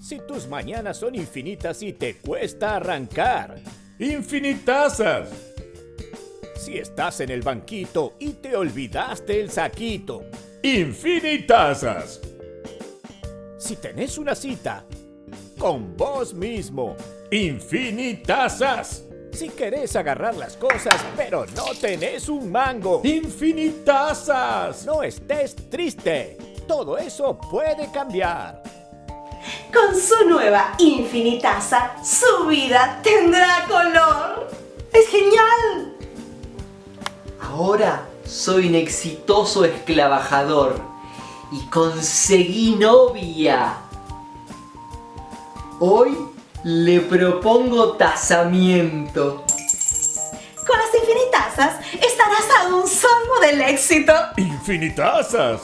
Si tus mañanas son infinitas y te cuesta arrancar. Infinitazas. Si estás en el banquito y te olvidaste el saquito. Infinitazas. Si tenés una cita con vos mismo. Infinitazas. Si querés agarrar las cosas pero no tenés un mango. Infinitazas. No estés triste. Todo eso puede cambiar. Con su nueva Infinitaza, su vida tendrá color. ¡Es genial! Ahora soy un exitoso esclavajador y conseguí novia. Hoy le propongo tasamiento. Con las Infinitazas estarás a un salvo del éxito. Infinitazas.